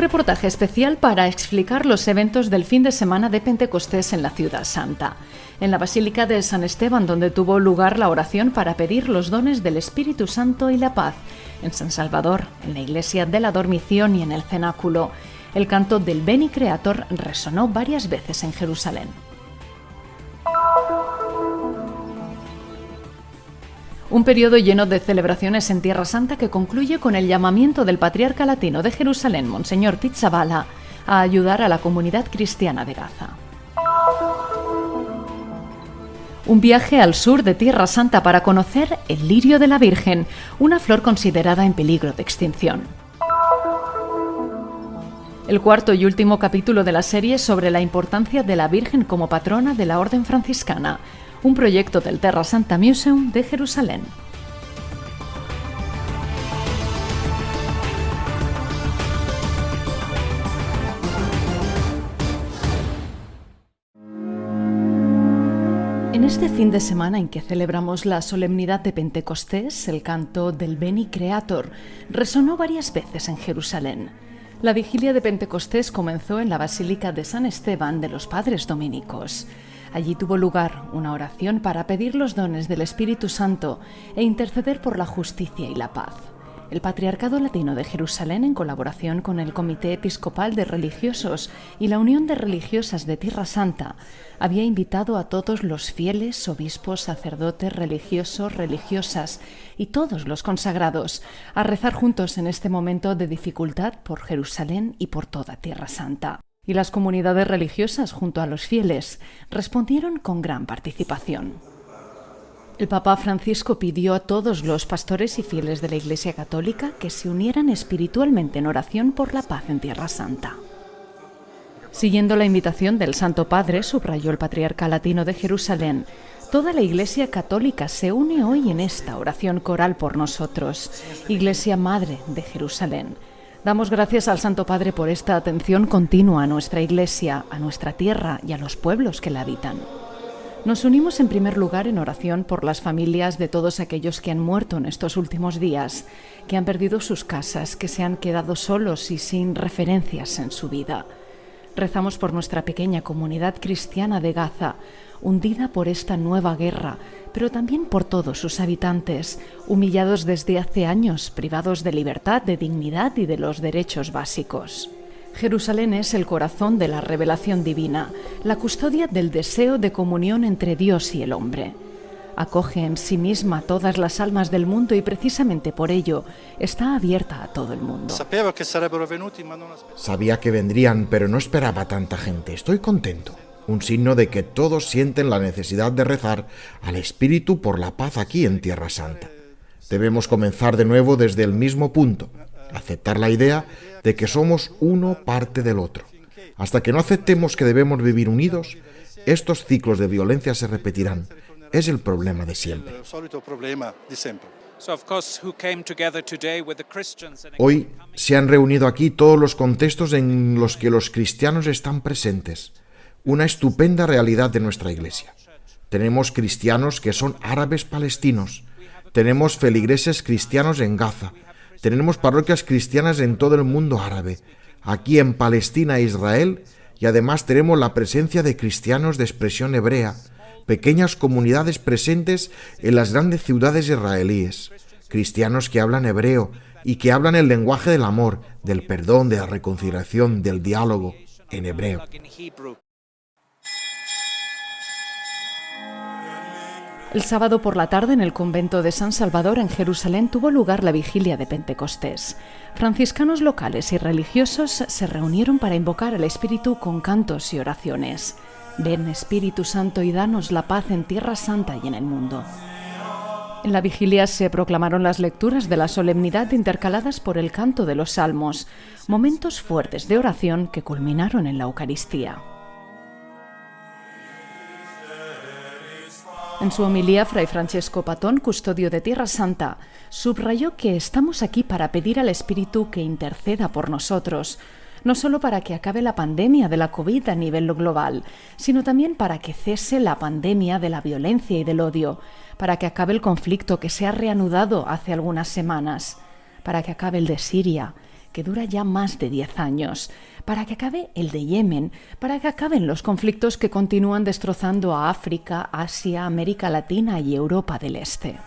Reportaje especial para explicar los eventos del fin de semana de Pentecostés en la Ciudad Santa. En la Basílica de San Esteban, donde tuvo lugar la oración para pedir los dones del Espíritu Santo y la paz. En San Salvador, en la Iglesia de la Dormición y en el Cenáculo. El canto del Beni Creator resonó varias veces en Jerusalén. Un periodo lleno de celebraciones en Tierra Santa que concluye con el llamamiento del patriarca latino de Jerusalén, Monseñor Pizzabala, a ayudar a la comunidad cristiana de Gaza. Un viaje al sur de Tierra Santa para conocer el lirio de la Virgen, una flor considerada en peligro de extinción. El cuarto y último capítulo de la serie sobre la importancia de la Virgen como patrona de la Orden franciscana, un proyecto del Terra Santa Museum de Jerusalén. En este fin de semana en que celebramos la solemnidad de Pentecostés, el canto del Beni Creator resonó varias veces en Jerusalén. La vigilia de Pentecostés comenzó en la Basílica de San Esteban de los Padres Dominicos. Allí tuvo lugar una oración para pedir los dones del Espíritu Santo e interceder por la justicia y la paz. El Patriarcado Latino de Jerusalén, en colaboración con el Comité Episcopal de Religiosos y la Unión de Religiosas de Tierra Santa, había invitado a todos los fieles, obispos, sacerdotes, religiosos, religiosas y todos los consagrados a rezar juntos en este momento de dificultad por Jerusalén y por toda Tierra Santa y las comunidades religiosas junto a los fieles respondieron con gran participación. El Papa Francisco pidió a todos los pastores y fieles de la Iglesia Católica que se unieran espiritualmente en oración por la paz en Tierra Santa. Siguiendo la invitación del Santo Padre, subrayó el Patriarca Latino de Jerusalén, toda la Iglesia Católica se une hoy en esta oración coral por nosotros, Iglesia Madre de Jerusalén Damos gracias al Santo Padre por esta atención continua a nuestra Iglesia, a nuestra tierra y a los pueblos que la habitan. Nos unimos en primer lugar en oración por las familias de todos aquellos que han muerto en estos últimos días, que han perdido sus casas, que se han quedado solos y sin referencias en su vida. Rezamos por nuestra pequeña comunidad cristiana de Gaza, hundida por esta nueva guerra, pero también por todos sus habitantes, humillados desde hace años, privados de libertad, de dignidad y de los derechos básicos. Jerusalén es el corazón de la revelación divina, la custodia del deseo de comunión entre Dios y el hombre. Acoge en sí misma todas las almas del mundo y precisamente por ello está abierta a todo el mundo. Sabía que vendrían, pero no esperaba tanta gente. Estoy contento un signo de que todos sienten la necesidad de rezar al Espíritu por la paz aquí en Tierra Santa. Debemos comenzar de nuevo desde el mismo punto, aceptar la idea de que somos uno parte del otro. Hasta que no aceptemos que debemos vivir unidos, estos ciclos de violencia se repetirán. Es el problema de siempre. Hoy se han reunido aquí todos los contextos en los que los cristianos están presentes una estupenda realidad de nuestra iglesia. Tenemos cristianos que son árabes palestinos, tenemos feligreses cristianos en Gaza, tenemos parroquias cristianas en todo el mundo árabe, aquí en Palestina e Israel, y además tenemos la presencia de cristianos de expresión hebrea, pequeñas comunidades presentes en las grandes ciudades israelíes, cristianos que hablan hebreo y que hablan el lenguaje del amor, del perdón, de la reconciliación, del diálogo en hebreo. El sábado por la tarde en el convento de San Salvador en Jerusalén tuvo lugar la vigilia de Pentecostés. Franciscanos locales y religiosos se reunieron para invocar al Espíritu con cantos y oraciones. Ven Espíritu Santo y danos la paz en Tierra Santa y en el mundo. En la vigilia se proclamaron las lecturas de la solemnidad intercaladas por el canto de los salmos, momentos fuertes de oración que culminaron en la Eucaristía. En su homilía, Fray Francesco Patón, custodio de Tierra Santa, subrayó que estamos aquí para pedir al Espíritu que interceda por nosotros, no solo para que acabe la pandemia de la COVID a nivel global, sino también para que cese la pandemia de la violencia y del odio, para que acabe el conflicto que se ha reanudado hace algunas semanas, para que acabe el de Siria, que dura ya más de 10 años, para que acabe el de Yemen, para que acaben los conflictos que continúan destrozando a África, Asia, América Latina y Europa del Este.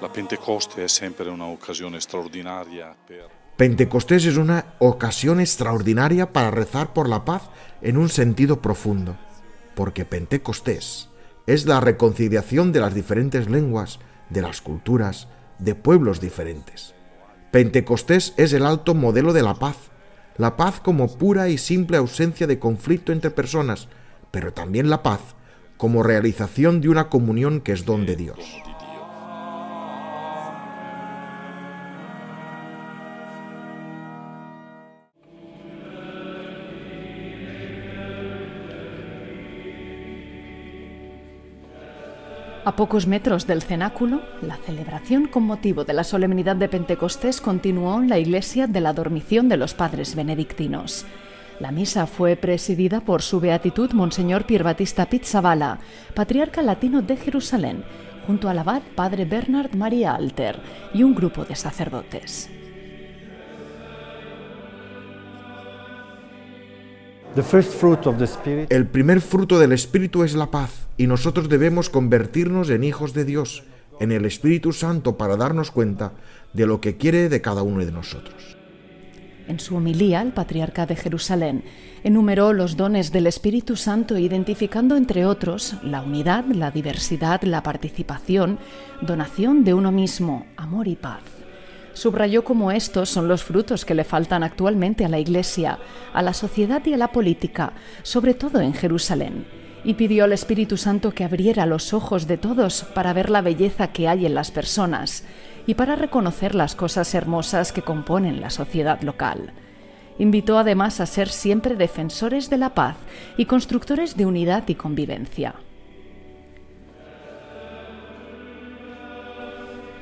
La Pentecoste es siempre una ocasión extraordinaria Pentecostés es una ocasión extraordinaria para rezar por la paz en un sentido profundo, porque Pentecostés es la reconciliación de las diferentes lenguas, de las culturas, de pueblos diferentes. Pentecostés es el alto modelo de la paz, la paz como pura y simple ausencia de conflicto entre personas, pero también la paz como realización de una comunión que es don de Dios. Pocos metros del cenáculo, la celebración con motivo de la solemnidad de Pentecostés continuó en la iglesia de la Dormición de los Padres Benedictinos. La misa fue presidida por su beatitud Monseñor Pierbatista Pizzabala, patriarca latino de Jerusalén, junto al abad Padre Bernard María Alter y un grupo de sacerdotes. El primer fruto del Espíritu es la paz y nosotros debemos convertirnos en hijos de Dios, en el Espíritu Santo para darnos cuenta de lo que quiere de cada uno de nosotros. En su homilía, el patriarca de Jerusalén enumeró los dones del Espíritu Santo identificando entre otros la unidad, la diversidad, la participación, donación de uno mismo, amor y paz subrayó cómo estos son los frutos que le faltan actualmente a la Iglesia, a la sociedad y a la política, sobre todo en Jerusalén, y pidió al Espíritu Santo que abriera los ojos de todos para ver la belleza que hay en las personas y para reconocer las cosas hermosas que componen la sociedad local. Invitó además a ser siempre defensores de la paz y constructores de unidad y convivencia.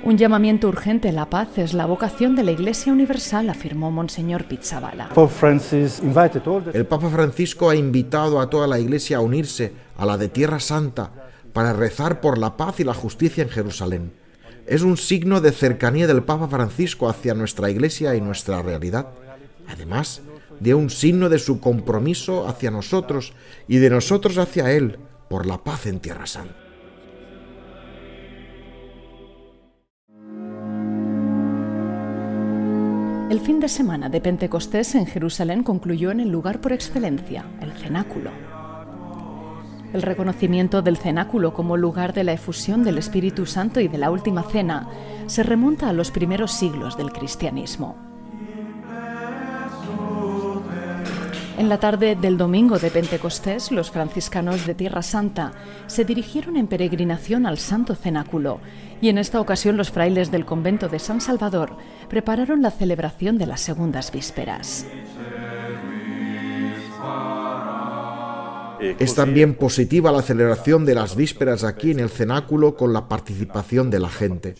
Un llamamiento urgente a la paz es la vocación de la Iglesia Universal, afirmó Monseñor Pizzabala. El Papa Francisco ha invitado a toda la Iglesia a unirse a la de Tierra Santa para rezar por la paz y la justicia en Jerusalén. Es un signo de cercanía del Papa Francisco hacia nuestra Iglesia y nuestra realidad. Además, de un signo de su compromiso hacia nosotros y de nosotros hacia Él por la paz en Tierra Santa. El fin de semana de Pentecostés en Jerusalén concluyó en el lugar por excelencia, el cenáculo. El reconocimiento del cenáculo como lugar de la efusión del Espíritu Santo y de la Última Cena se remonta a los primeros siglos del cristianismo. En la tarde del domingo de Pentecostés, los franciscanos de Tierra Santa se dirigieron en peregrinación al Santo Cenáculo y en esta ocasión los frailes del convento de San Salvador prepararon la celebración de las segundas vísperas. Es también positiva la celebración de las vísperas aquí en el cenáculo con la participación de la gente.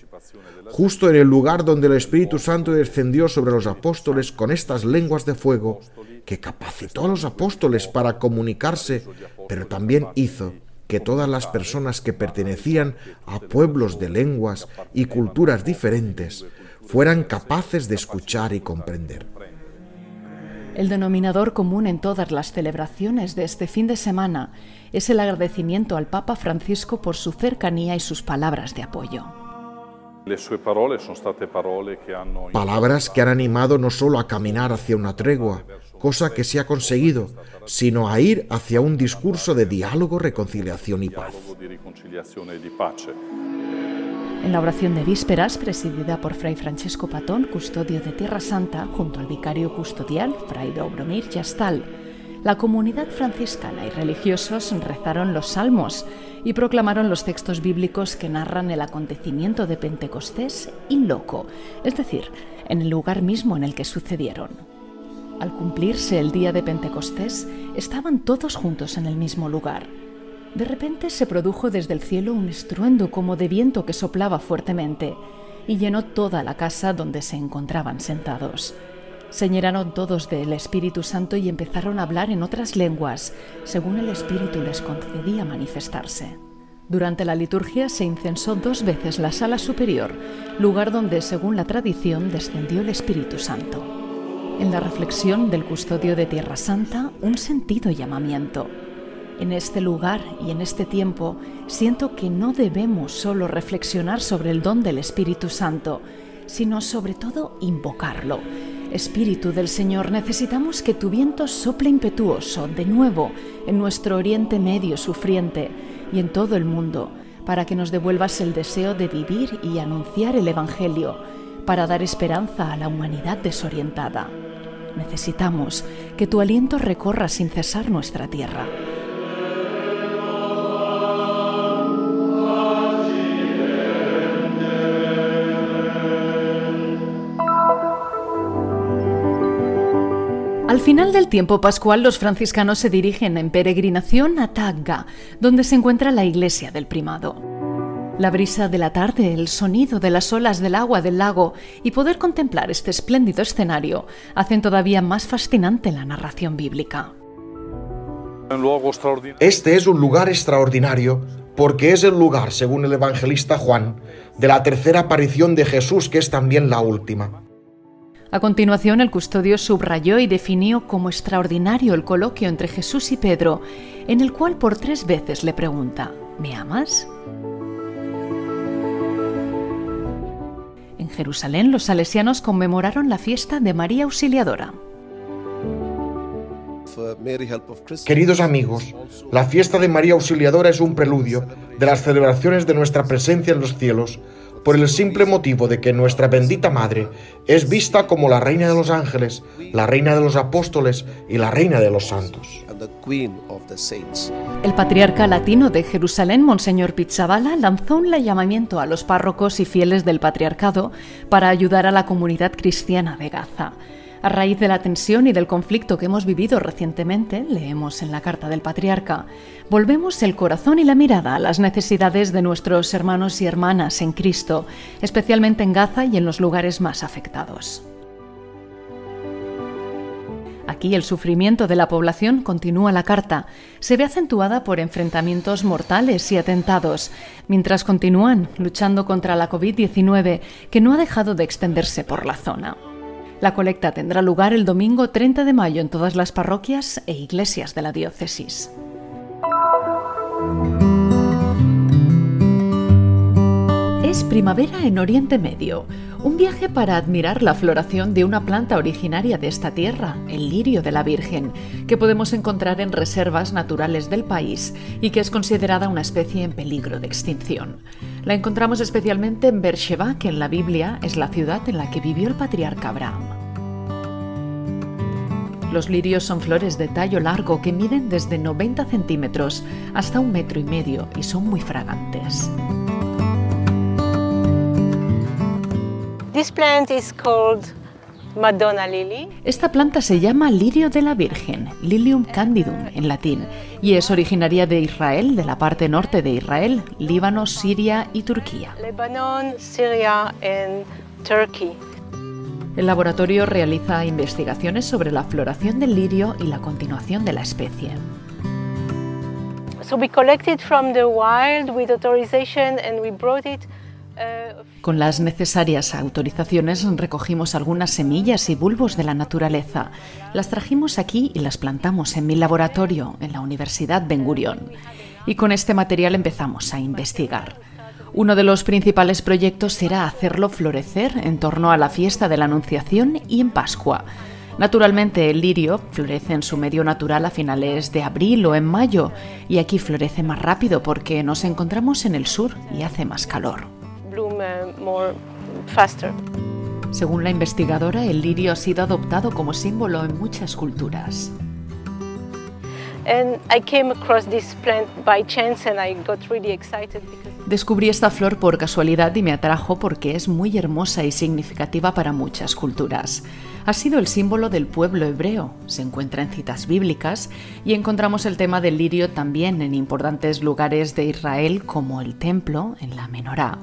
Justo en el lugar donde el Espíritu Santo descendió sobre los apóstoles con estas lenguas de fuego, que capacitó a los apóstoles para comunicarse, pero también hizo que todas las personas que pertenecían a pueblos de lenguas y culturas diferentes fueran capaces de escuchar y comprender. El denominador común en todas las celebraciones de este fin de semana es el agradecimiento al Papa Francisco por su cercanía y sus palabras de apoyo. Palabras que han animado no solo a caminar hacia una tregua, cosa que se ha conseguido, sino a ir hacia un discurso de diálogo, reconciliación y paz. En la oración de vísperas, presidida por Fray Francesco Patón, custodio de Tierra Santa, junto al vicario custodial, Fray Dobromir Yastal, la comunidad franciscana y religiosos rezaron los salmos y proclamaron los textos bíblicos que narran el acontecimiento de Pentecostés in loco, es decir, en el lugar mismo en el que sucedieron. Al cumplirse el día de Pentecostés, estaban todos juntos en el mismo lugar. De repente se produjo desde el cielo un estruendo como de viento que soplaba fuertemente y llenó toda la casa donde se encontraban sentados. Se llenaron todos del Espíritu Santo y empezaron a hablar en otras lenguas, según el Espíritu les concedía manifestarse. Durante la liturgia se incensó dos veces la sala superior, lugar donde, según la tradición, descendió el Espíritu Santo. En la reflexión del custodio de Tierra Santa, un sentido llamamiento. En este lugar y en este tiempo siento que no debemos solo reflexionar sobre el don del Espíritu Santo, sino sobre todo invocarlo. Espíritu del Señor, necesitamos que tu viento sople impetuoso de nuevo en nuestro Oriente Medio sufriente y en todo el mundo, para que nos devuelvas el deseo de vivir y anunciar el Evangelio, para dar esperanza a la humanidad desorientada. Necesitamos que tu aliento recorra sin cesar nuestra tierra. Al final del tiempo pascual, los franciscanos se dirigen en peregrinación a Tagga, donde se encuentra la iglesia del primado. La brisa de la tarde, el sonido de las olas del agua del lago y poder contemplar este espléndido escenario hacen todavía más fascinante la narración bíblica. Este es un lugar extraordinario porque es el lugar, según el evangelista Juan, de la tercera aparición de Jesús, que es también la última. A continuación, el custodio subrayó y definió como extraordinario el coloquio entre Jesús y Pedro, en el cual por tres veces le pregunta, ¿me amas? En Jerusalén, los salesianos conmemoraron la fiesta de María Auxiliadora. Queridos amigos, la fiesta de María Auxiliadora es un preludio de las celebraciones de nuestra presencia en los cielos, por el simple motivo de que nuestra bendita Madre es vista como la Reina de los ángeles, la Reina de los apóstoles y la Reina de los santos. El patriarca latino de Jerusalén, Monseñor Pizzabala, lanzó un llamamiento a los párrocos y fieles del patriarcado para ayudar a la comunidad cristiana de Gaza. A raíz de la tensión y del conflicto que hemos vivido recientemente, leemos en la carta del patriarca, volvemos el corazón y la mirada a las necesidades de nuestros hermanos y hermanas en Cristo, especialmente en Gaza y en los lugares más afectados. Aquí el sufrimiento de la población, continúa la carta, se ve acentuada por enfrentamientos mortales y atentados, mientras continúan luchando contra la COVID-19 que no ha dejado de extenderse por la zona. La colecta tendrá lugar el domingo 30 de mayo en todas las parroquias e iglesias de la diócesis. Es primavera en Oriente Medio, un viaje para admirar la floración de una planta originaria de esta tierra, el lirio de la Virgen, que podemos encontrar en reservas naturales del país y que es considerada una especie en peligro de extinción. La encontramos especialmente en Beersheba, que en la Biblia es la ciudad en la que vivió el patriarca Abraham. Los lirios son flores de tallo largo que miden desde 90 centímetros hasta un metro y medio y son muy fragantes. Madonna lily. Esta planta se llama lirio de la Virgen, Lilium candidum en latín, y es originaria de Israel, de la parte norte de Israel, Líbano, Siria y Turquía. Lebanon, Syria and Turkey. El laboratorio realiza investigaciones sobre la floración del lirio y la continuación de la especie. So we collected from the wild with authorization and we brought it Con las necesarias autorizaciones recogimos algunas semillas y bulbos de la naturaleza. Las trajimos aquí y las plantamos en mi laboratorio en la Universidad Ben Gurion. Y con este material empezamos a investigar. Uno de los principales proyectos será hacerlo florecer en torno a la fiesta de la Anunciación y en Pascua. Naturalmente el lirio florece en su medio natural a finales de abril o en mayo y aquí florece más rápido porque nos encontramos en el sur y hace más calor. More faster. Según la investigadora, el lirio ha sido adoptado como símbolo en muchas culturas. Descubrí esta flor por casualidad y me atrajo porque es muy hermosa y significativa para muchas culturas. Ha sido el símbolo del pueblo hebreo, se encuentra en citas bíblicas y encontramos el tema del lirio también en importantes lugares de Israel como el templo en la menorá.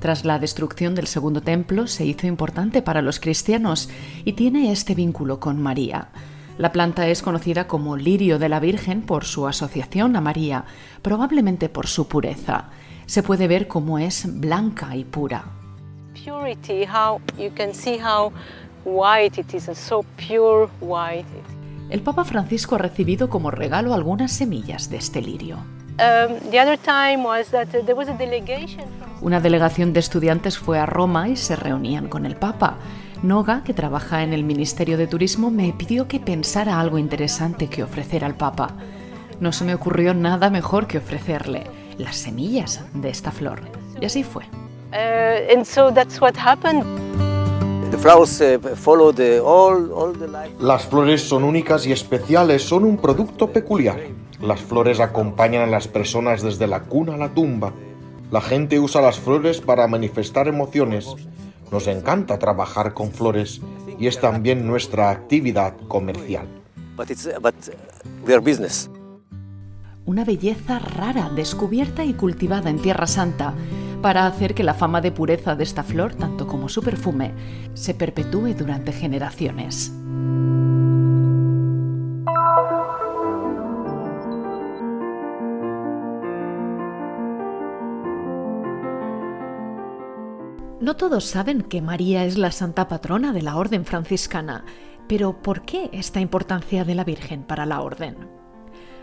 Tras la destrucción del segundo templo se hizo importante para los cristianos y tiene este vínculo con María. La planta es conocida como lirio de la Virgen por su asociación a María, probablemente por su pureza. Se puede ver cómo es blanca y pura. Purity, how you can see how white it is, and so pure white. El Papa Francisco ha recibido como regalo algunas semillas de este lirio. The other time was that there was a delegation from Una delegación de estudiantes fue a Roma y se reunían con el Papa. Noga, que trabaja en el Ministerio de Turismo, me pidió que pensara algo interesante que ofrecer al Papa. No se me ocurrió nada mejor que ofrecerle las semillas de esta flor. Y así fue. And so that's what happened. The flowers follow the all all the life. Las flores son únicas y especiales, son un producto peculiar. Las flores acompañan a las personas desde la cuna a la tumba. La gente usa las flores para manifestar emociones. Nos encanta trabajar con flores y es también nuestra actividad comercial. But it's but we are business. Una belleza rara, descubierta y cultivada en Tierra Santa, para hacer que la fama de pureza de esta flor, tanto como su perfume, se perpetúe durante generaciones. No todos saben que María es la santa patrona de la orden franciscana, pero ¿por qué esta importancia de la Virgen para la orden?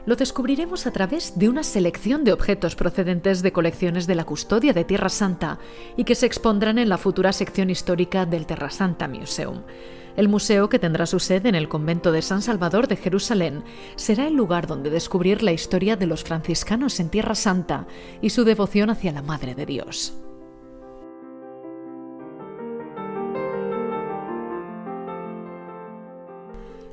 Lo descubriremos a través de una selección de objetos procedentes de colecciones de la custodia de Tierra Santa y que se expondrán en la futura sección histórica del Terra Santa Museum. El museo, que tendrá su sede en el convento de San Salvador de Jerusalén, será el lugar donde descubrir la historia de los franciscanos en Tierra Santa y su devoción hacia la Madre de Dios.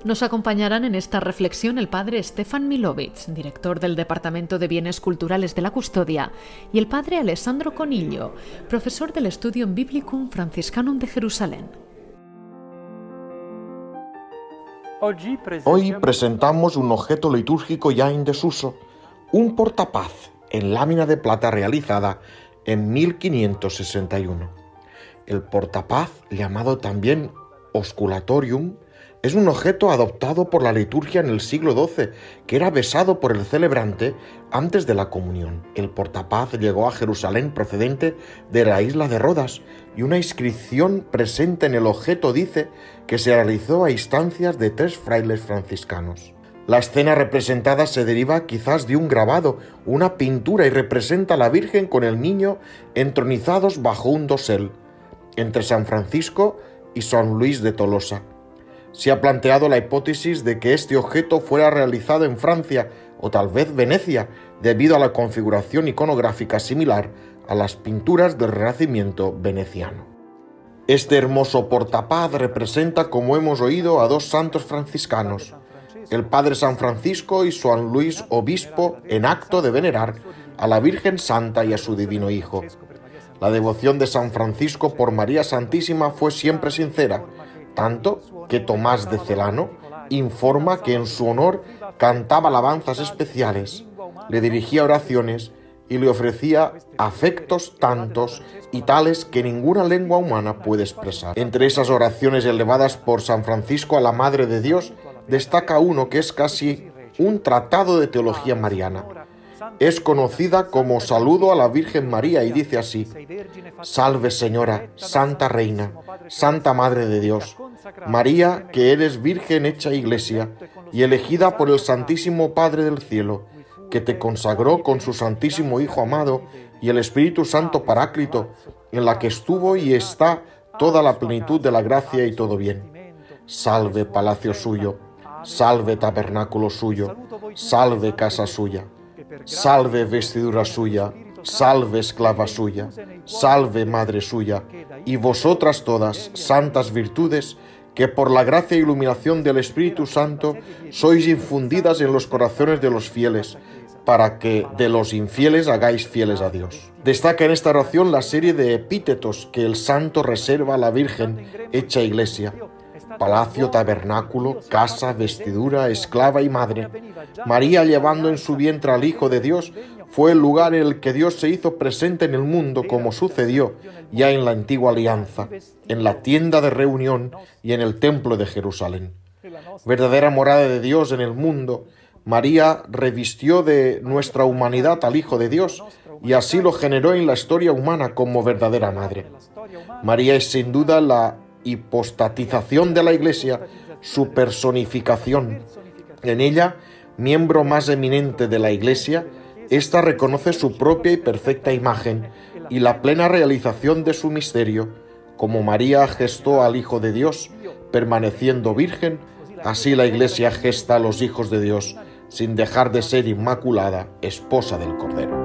Nos acompañarán en esta reflexión el padre Stefan Milovic, director del Departamento de Bienes Culturales de la Custodia, y el padre Alessandro Conillo, profesor del Studium Biblicum Franciscanum de Jerusalén. Hoy presentamos un objeto litúrgico ya en desuso, un portapaz en lámina de plata realizada en 1561. El portapaz, llamado también osculatorium, es un objeto adoptado por la liturgia en el siglo XII, que era besado por el celebrante antes de la comunión. El portapaz llegó a Jerusalén procedente de la isla de Rodas y una inscripción presente en el objeto dice que se realizó a instancias de tres frailes franciscanos. La escena representada se deriva quizás de un grabado, una pintura y representa a la Virgen con el niño entronizados bajo un dosel, entre San Francisco y San Luis de Tolosa. Se ha planteado la hipótesis de que este objeto fuera realizado en Francia o tal vez Venecia, debido a la configuración iconográfica similar a las pinturas del Renacimiento veneciano. Este hermoso portapaz representa, como hemos oído, a dos santos franciscanos, el Padre San Francisco y San Luis Obispo, en acto de venerar a la Virgen Santa y a su Divino Hijo. La devoción de San Francisco por María Santísima fue siempre sincera, tanto que Tomás de Celano informa que en su honor cantaba alabanzas especiales, le dirigía oraciones y le ofrecía afectos tantos y tales que ninguna lengua humana puede expresar. Entre esas oraciones elevadas por San Francisco a la Madre de Dios, destaca uno que es casi un tratado de teología mariana. Es conocida como Saludo a la Virgen María y dice así, Salve Señora, Santa Reina, Santa Madre de Dios, María, que eres Virgen hecha Iglesia y elegida por el Santísimo Padre del Cielo, que te consagró con su Santísimo Hijo amado y el Espíritu Santo Paráclito, en la que estuvo y está toda la plenitud de la gracia y todo bien. Salve palacio suyo, salve tabernáculo suyo, salve casa suya, salve vestidura suya, salve esclava suya, salve madre suya, y vosotras todas, santas virtudes, que por la gracia e iluminación del Espíritu Santo sois infundidas en los corazones de los fieles, para que de los infieles hagáis fieles a Dios. Destaca en esta oración la serie de epítetos que el santo reserva a la Virgen hecha iglesia. Palacio, tabernáculo, casa, vestidura, esclava y madre. María llevando en su vientre al Hijo de Dios fue el lugar en el que Dios se hizo presente en el mundo como sucedió ya en la antigua alianza, en la tienda de reunión y en el templo de Jerusalén. verdadera morada de Dios en el mundo, María revistió de nuestra humanidad al Hijo de Dios y así lo generó en la historia humana como verdadera madre. María es sin duda la hipostatización de la Iglesia, su personificación. En ella, miembro más eminente de la Iglesia, ésta reconoce su propia y perfecta imagen y la plena realización de su misterio, como María gestó al Hijo de Dios, permaneciendo virgen, así la Iglesia gesta a los hijos de Dios, sin dejar de ser inmaculada, esposa del Cordero.